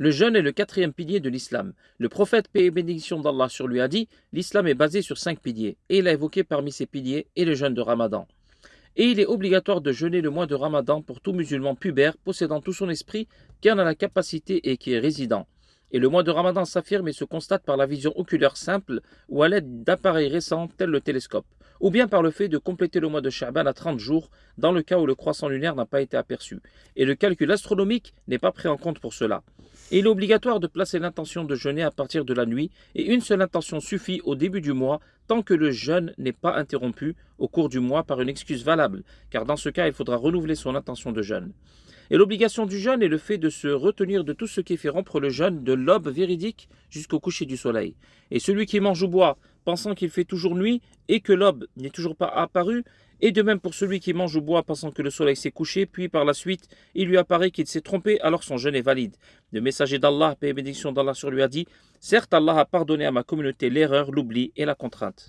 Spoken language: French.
Le jeûne est le quatrième pilier de l'islam. Le prophète, paix et bénédiction d'Allah sur lui, a dit L'islam est basé sur cinq piliers. Et il a évoqué parmi ces piliers et le jeûne de Ramadan. Et il est obligatoire de jeûner le mois de Ramadan pour tout musulman pubère possédant tout son esprit qui en a la capacité et qui est résident. Et le mois de Ramadan s'affirme et se constate par la vision oculaire simple ou à l'aide d'appareils récents tels le télescope, ou bien par le fait de compléter le mois de Sha'ban à 30 jours dans le cas où le croissant lunaire n'a pas été aperçu. Et le calcul astronomique n'est pas pris en compte pour cela. Il est obligatoire de placer l'intention de jeûner à partir de la nuit et une seule intention suffit au début du mois tant que le jeûne n'est pas interrompu au cours du mois par une excuse valable, car dans ce cas il faudra renouveler son intention de jeûne. Et l'obligation du jeûne est le fait de se retenir de tout ce qui fait rompre le jeûne de l'aube véridique jusqu'au coucher du soleil. Et celui qui mange ou boit, pensant qu'il fait toujours nuit et que l'aube n'est toujours pas apparue, et de même pour celui qui mange ou boit pensant que le soleil s'est couché, puis par la suite il lui apparaît qu'il s'est trompé, alors son jeûne est valide. Le messager d'Allah, paix et bénédiction d'Allah sur lui a dit Certes, Allah a pardonné à ma communauté l'erreur, l'oubli et la contrainte.